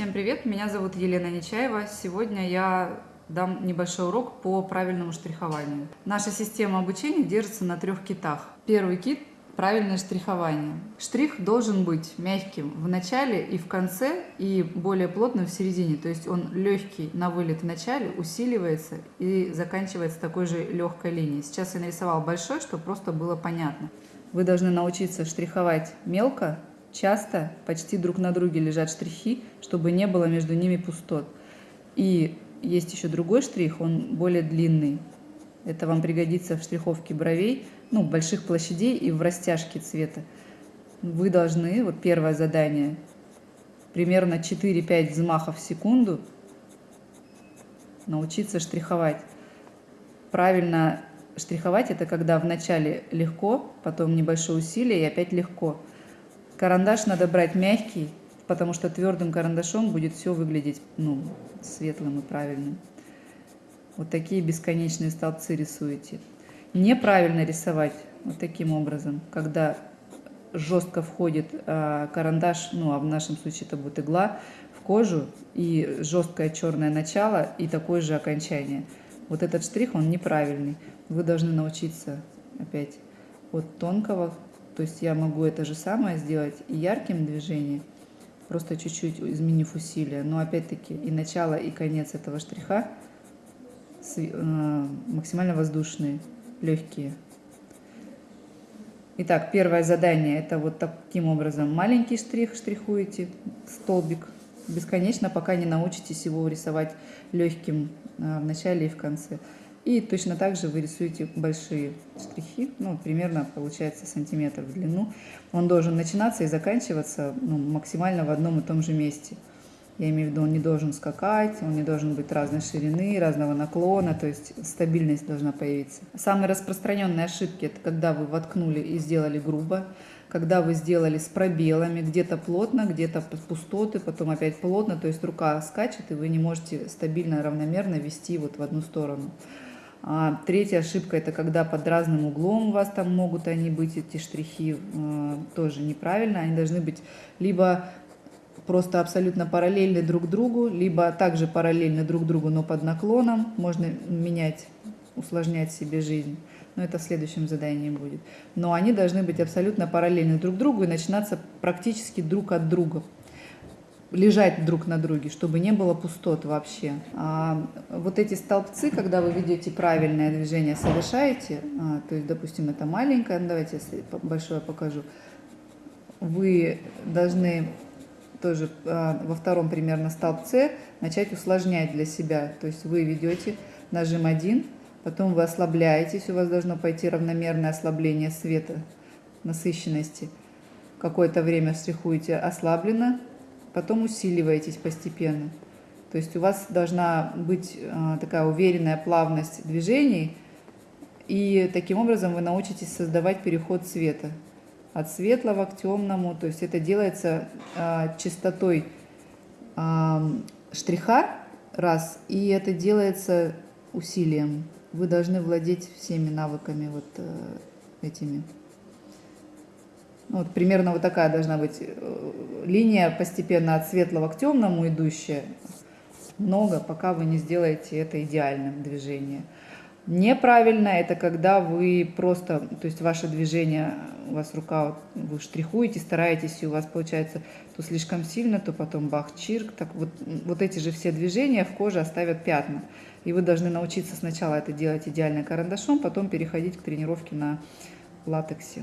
Всем привет, меня зовут Елена Нечаева. Сегодня я дам небольшой урок по правильному штрихованию. Наша система обучения держится на трех китах. Первый кит – правильное штрихование. Штрих должен быть мягким в начале и в конце, и более плотным в середине. То есть он легкий на вылет в начале, усиливается и заканчивается такой же легкой линией. Сейчас я нарисовала большой, чтобы просто было понятно. Вы должны научиться штриховать мелко, часто почти друг на друге лежат штрихи, чтобы не было между ними пустот. И есть еще другой штрих, он более длинный. Это вам пригодится в штриховке бровей, ну, больших площадей и в растяжке цвета. Вы должны, вот первое задание, примерно 4-5 взмахов в секунду научиться штриховать. Правильно штриховать это когда вначале легко, потом небольшое усилие и опять легко. Карандаш надо брать мягкий, потому что твердым карандашом будет все выглядеть ну, светлым и правильным. Вот такие бесконечные столбцы рисуете. Неправильно рисовать вот таким образом, когда жестко входит а, карандаш, ну а в нашем случае это будет игла, в кожу и жесткое черное начало и такое же окончание. Вот этот штрих, он неправильный. Вы должны научиться опять от тонкого то есть я могу это же самое сделать и ярким движением, просто чуть-чуть изменив усилие. Но опять-таки и начало, и конец этого штриха э, максимально воздушные, легкие. Итак, первое задание это вот таким образом. Маленький штрих штрихуете, столбик, бесконечно, пока не научитесь его рисовать легким э, в начале и в конце. И точно так же вы рисуете большие штрихи, ну, примерно получается сантиметр в длину. Он должен начинаться и заканчиваться ну, максимально в одном и том же месте. Я имею в виду, он не должен скакать, он не должен быть разной ширины, разного наклона, то есть стабильность должна появиться. Самые распространенные ошибки – это когда вы воткнули и сделали грубо, когда вы сделали с пробелами, где-то плотно, где-то пустоты, потом опять плотно, то есть рука скачет, и вы не можете стабильно, равномерно вести вот в одну сторону. А третья ошибка – это когда под разным углом у вас там могут они быть, эти штрихи, э, тоже неправильно. Они должны быть либо просто абсолютно параллельны друг другу, либо также параллельны друг другу, но под наклоном. Можно менять, усложнять себе жизнь. Но это в следующем задании будет. Но они должны быть абсолютно параллельны друг другу и начинаться практически друг от друга лежать друг на друге, чтобы не было пустот вообще. А вот эти столбцы, когда вы ведете правильное движение, совершаете, а, то есть, допустим, это маленькое, ну, давайте я большое покажу, вы должны тоже а, во втором примерно столбце начать усложнять для себя. То есть вы ведете нажим 1, потом вы ослабляетесь, у вас должно пойти равномерное ослабление света, насыщенности. Какое-то время штрихуете ослабленно, потом усиливаетесь постепенно. То есть у вас должна быть а, такая уверенная плавность движений, и таким образом вы научитесь создавать переход цвета от светлого к темному. То есть это делается а, частотой а, штриха, раз, и это делается усилием. Вы должны владеть всеми навыками вот э, этими. Ну, вот примерно вот такая должна быть э, линия постепенно от светлого к темному идущая. Много, пока вы не сделаете это идеальным движением. Неправильно это когда вы просто, то есть ваше движение, у вас рука, вы штрихуете, стараетесь, и у вас получается то слишком сильно, то потом бах-чирк. Так вот, вот эти же все движения в коже оставят пятна. И вы должны научиться сначала это делать идеально карандашом, потом переходить к тренировке на латексе.